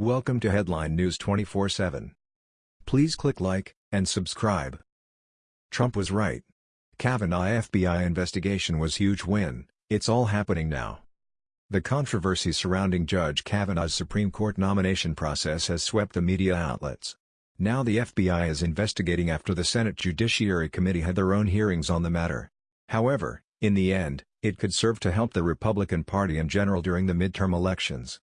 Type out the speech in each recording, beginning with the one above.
Welcome to Headline News 24/7. Please click like and subscribe. Trump was right. Kavanaugh FBI investigation was huge win, it's all happening now. The controversy surrounding Judge Kavanaugh's Supreme Court nomination process has swept the media outlets. Now the FBI is investigating after the Senate Judiciary Committee had their own hearings on the matter. However, in the end, it could serve to help the Republican Party in general during the midterm elections.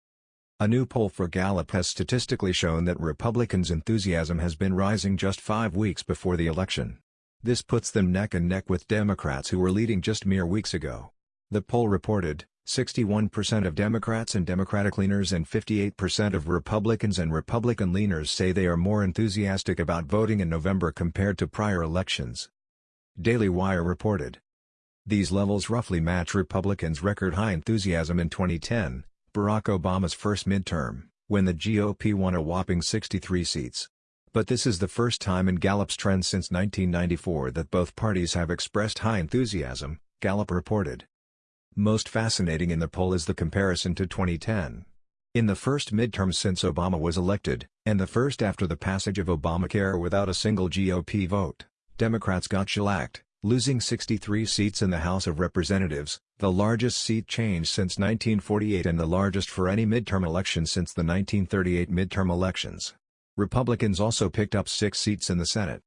A new poll for Gallup has statistically shown that Republicans' enthusiasm has been rising just five weeks before the election. This puts them neck and neck with Democrats who were leading just mere weeks ago. The poll reported, 61% of Democrats and Democratic leaners and 58% of Republicans and Republican leaners say they are more enthusiastic about voting in November compared to prior elections. Daily Wire reported. These levels roughly match Republicans' record-high enthusiasm in 2010, Barack Obama's first midterm, when the GOP won a whopping 63 seats. But this is the first time in Gallup's trend since 1994 that both parties have expressed high enthusiasm, Gallup reported. Most fascinating in the poll is the comparison to 2010. In the first midterm since Obama was elected, and the first after the passage of Obamacare without a single GOP vote, Democrats got shellacked, losing 63 seats in the House of Representatives, the largest seat change since 1948 and the largest for any midterm election since the 1938 midterm elections. Republicans also picked up six seats in the Senate.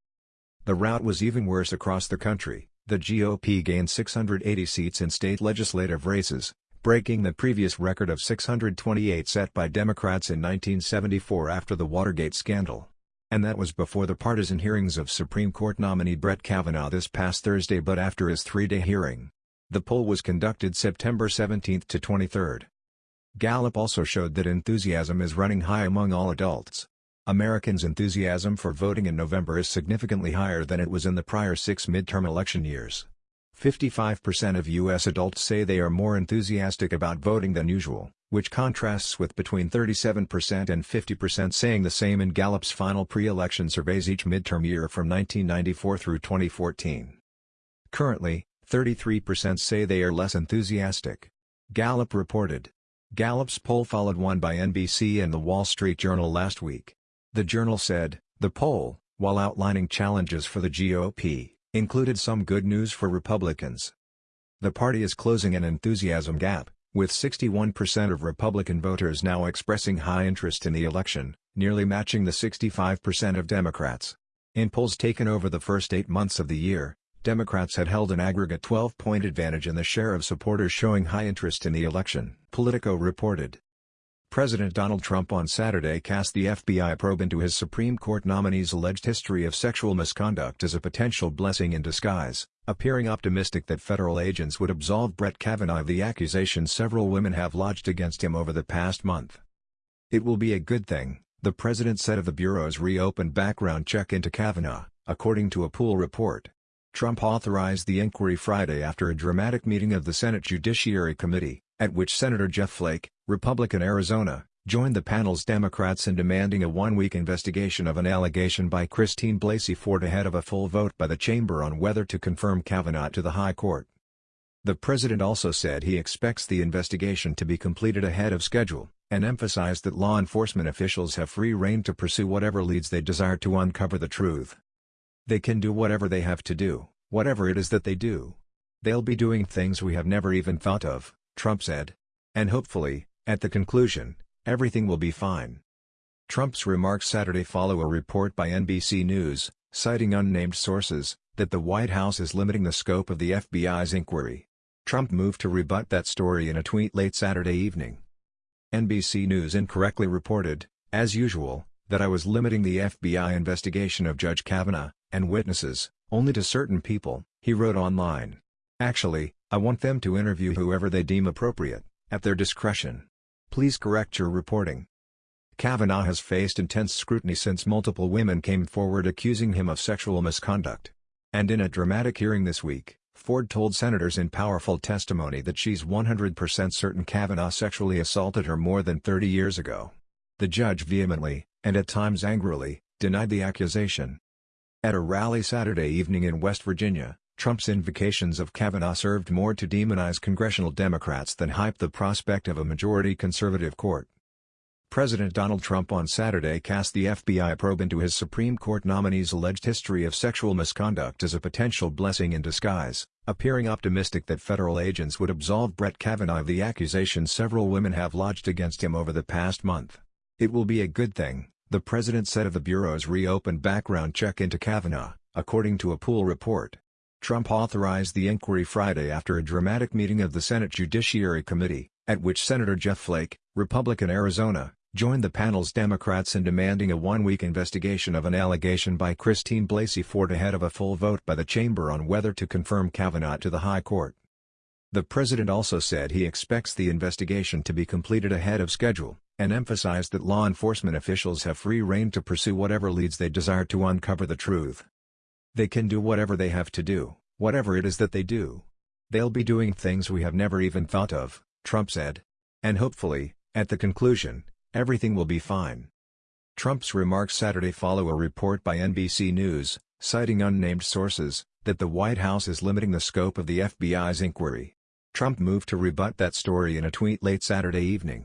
The rout was even worse across the country, the GOP gained 680 seats in state legislative races, breaking the previous record of 628 set by Democrats in 1974 after the Watergate scandal. And that was before the partisan hearings of Supreme Court nominee Brett Kavanaugh this past Thursday but after his three-day hearing. The poll was conducted September 17 to 23. Gallup also showed that enthusiasm is running high among all adults. Americans' enthusiasm for voting in November is significantly higher than it was in the prior six midterm election years. 55% of U.S. adults say they are more enthusiastic about voting than usual, which contrasts with between 37% and 50% saying the same in Gallup's final pre-election surveys each midterm year from 1994 through 2014. Currently, 33% say they are less enthusiastic. Gallup reported. Gallup's poll followed one by NBC and The Wall Street Journal last week. The Journal said, the poll, while outlining challenges for the GOP, included some good news for Republicans. The party is closing an enthusiasm gap, with 61% of Republican voters now expressing high interest in the election, nearly matching the 65% of Democrats. In polls taken over the first eight months of the year, Democrats had held an aggregate 12-point advantage in the share of supporters showing high interest in the election, Politico reported. President Donald Trump on Saturday cast the FBI probe into his Supreme Court nominee's alleged history of sexual misconduct as a potential blessing in disguise, appearing optimistic that federal agents would absolve Brett Kavanaugh of the accusations several women have lodged against him over the past month. It will be a good thing, the president said of the Bureau's reopened background check into Kavanaugh, according to a pool report. Trump authorized the inquiry Friday after a dramatic meeting of the Senate Judiciary Committee, at which Senator Jeff Flake, Republican Arizona, joined the panel's Democrats in demanding a one-week investigation of an allegation by Christine Blasey Ford ahead of a full vote by the chamber on whether to confirm Kavanaugh to the High Court. The president also said he expects the investigation to be completed ahead of schedule, and emphasized that law enforcement officials have free rein to pursue whatever leads they desire to uncover the truth. They can do whatever they have to do, whatever it is that they do. They'll be doing things we have never even thought of. Trump said. And hopefully, at the conclusion, everything will be fine. Trump's remarks Saturday follow a report by NBC News, citing unnamed sources, that the White House is limiting the scope of the FBI's inquiry. Trump moved to rebut that story in a tweet late Saturday evening. NBC News incorrectly reported, as usual, that I was limiting the FBI investigation of Judge Kavanaugh, and witnesses, only to certain people, he wrote online. Actually, I want them to interview whoever they deem appropriate, at their discretion. Please correct your reporting. Kavanaugh has faced intense scrutiny since multiple women came forward accusing him of sexual misconduct. And in a dramatic hearing this week, Ford told senators in powerful testimony that she's 100% certain Kavanaugh sexually assaulted her more than 30 years ago. The judge vehemently, and at times angrily, denied the accusation. At a rally Saturday evening in West Virginia, Trump's invocations of Kavanaugh served more to demonize congressional Democrats than hype the prospect of a majority conservative court. President Donald Trump on Saturday cast the FBI probe into his Supreme Court nominee's alleged history of sexual misconduct as a potential blessing in disguise, appearing optimistic that federal agents would absolve Brett Kavanaugh of the accusations several women have lodged against him over the past month. It will be a good thing, the president said of the Bureau's reopened background check into Kavanaugh, according to a pool report. Trump authorized the inquiry Friday after a dramatic meeting of the Senate Judiciary Committee, at which Senator Jeff Flake, Republican Arizona, joined the panel's Democrats in demanding a one-week investigation of an allegation by Christine Blasey Ford ahead of a full vote by the chamber on whether to confirm Kavanaugh to the High Court. The president also said he expects the investigation to be completed ahead of schedule, and emphasized that law enforcement officials have free rein to pursue whatever leads they desire to uncover the truth. They can do whatever they have to do, whatever it is that they do. They'll be doing things we have never even thought of, Trump said. And hopefully, at the conclusion, Everything will be fine. Trump's remarks Saturday follow a report by NBC News, citing unnamed sources, that the White House is limiting the scope of the FBI's inquiry. Trump moved to rebut that story in a tweet late Saturday evening.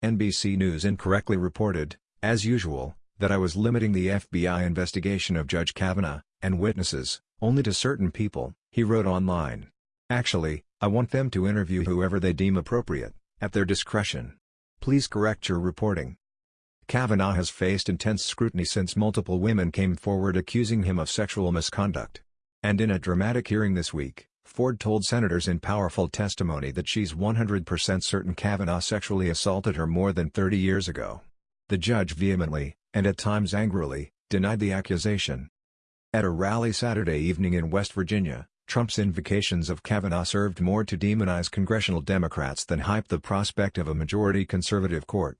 NBC News incorrectly reported, as usual, that I was limiting the FBI investigation of Judge Kavanaugh, and witnesses, only to certain people, he wrote online. Actually, I want them to interview whoever they deem appropriate, at their discretion. Please correct your reporting. Kavanaugh has faced intense scrutiny since multiple women came forward accusing him of sexual misconduct. And in a dramatic hearing this week, Ford told senators in powerful testimony that she's 100% certain Kavanaugh sexually assaulted her more than 30 years ago. The judge vehemently, and at times angrily, denied the accusation. At a rally Saturday evening in West Virginia, Trump's invocations of Kavanaugh served more to demonize congressional Democrats than hype the prospect of a majority conservative court.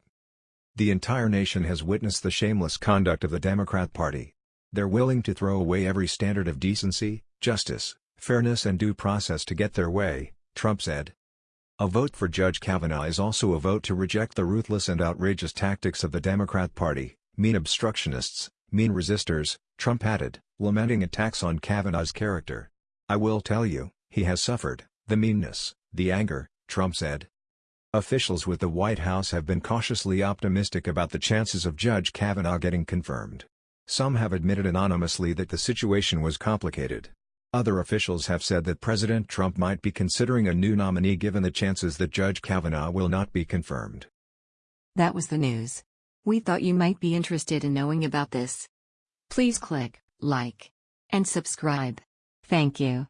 The entire nation has witnessed the shameless conduct of the Democrat Party. They're willing to throw away every standard of decency, justice, fairness and due process to get their way, Trump said. A vote for Judge Kavanaugh is also a vote to reject the ruthless and outrageous tactics of the Democrat Party, mean obstructionists, mean resistors, Trump added, lamenting attacks on Kavanaugh's character. I will tell you, he has suffered, the meanness, the anger, Trump said. Officials with the White House have been cautiously optimistic about the chances of Judge Kavanaugh getting confirmed. Some have admitted anonymously that the situation was complicated. Other officials have said that President Trump might be considering a new nominee given the chances that Judge Kavanaugh will not be confirmed. That was the news. We thought you might be interested in knowing about this. Please click like and subscribe. Thank you.